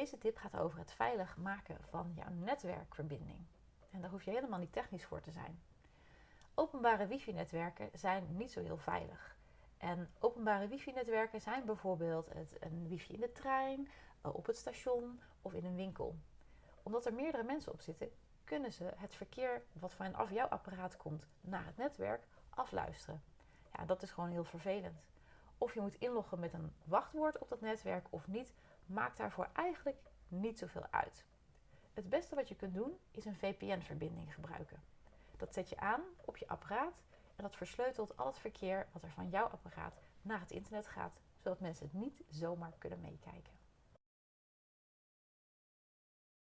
Deze tip gaat over het veilig maken van jouw netwerkverbinding. En daar hoef je helemaal niet technisch voor te zijn. Openbare wifi-netwerken zijn niet zo heel veilig. En openbare wifi-netwerken zijn bijvoorbeeld het, een wifi in de trein, eh, op het station of in een winkel. Omdat er meerdere mensen op zitten, kunnen ze het verkeer wat vanaf jouw apparaat komt naar het netwerk afluisteren. Ja, dat is gewoon heel vervelend. Of je moet inloggen met een wachtwoord op dat netwerk of niet, maakt daarvoor eigenlijk niet zoveel uit. Het beste wat je kunt doen is een VPN-verbinding gebruiken. Dat zet je aan op je apparaat en dat versleutelt al het verkeer wat er van jouw apparaat naar het internet gaat, zodat mensen het niet zomaar kunnen meekijken.